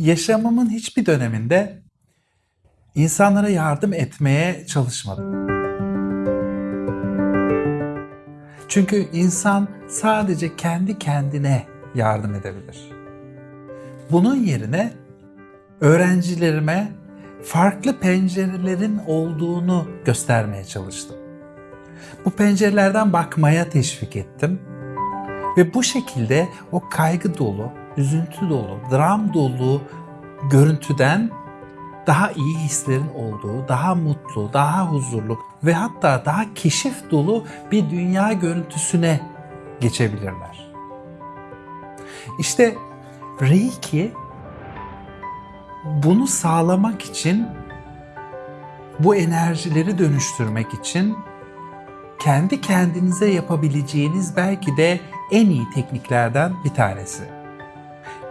Yaşamımın hiçbir döneminde insanlara yardım etmeye çalışmadım. Çünkü insan sadece kendi kendine yardım edebilir. Bunun yerine öğrencilerime farklı pencerelerin olduğunu göstermeye çalıştım. Bu pencerelerden bakmaya teşvik ettim ve bu şekilde o kaygı dolu, üzüntü dolu, dram dolu görüntüden daha iyi hislerin olduğu, daha mutlu, daha huzurlu ve hatta daha keşif dolu bir dünya görüntüsüne geçebilirler. İşte Reiki bunu sağlamak için bu enerjileri dönüştürmek için kendi kendinize yapabileceğiniz belki de en iyi tekniklerden bir tanesi.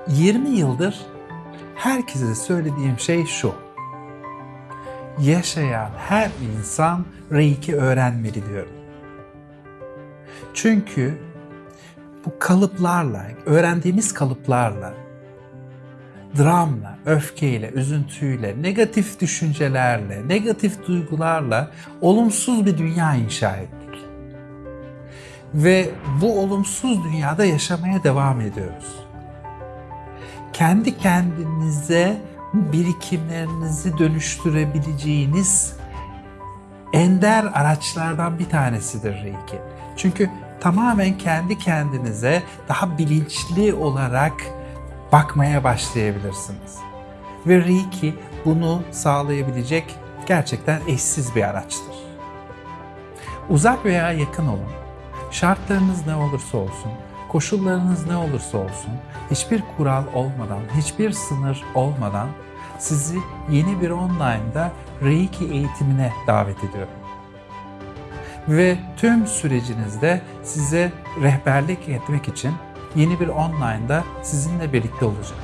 20 yıldır herkese söylediğim şey şu. Yaşayan her insan Reiki öğrenmeli diyorum. Çünkü bu kalıplarla, öğrendiğimiz kalıplarla, dramla, öfkeyle, üzüntüyle, negatif düşüncelerle, negatif duygularla olumsuz bir dünya inşa ettik. Ve bu olumsuz dünyada yaşamaya devam ediyoruz kendi kendinize birikimlerinizi dönüştürebileceğiniz ender araçlardan bir tanesidir Reiki. Çünkü tamamen kendi kendinize daha bilinçli olarak bakmaya başlayabilirsiniz. Ve Reiki bunu sağlayabilecek gerçekten eşsiz bir araçtır. Uzak veya yakın olun. Şartlarınız ne olursa olsun, koşullarınız ne olursa olsun, hiçbir kural olmadan, hiçbir sınır olmadan sizi yeni bir online'da Reiki eğitimine davet ediyorum. Ve tüm sürecinizde size rehberlik etmek için yeni bir online'da sizinle birlikte olacağım.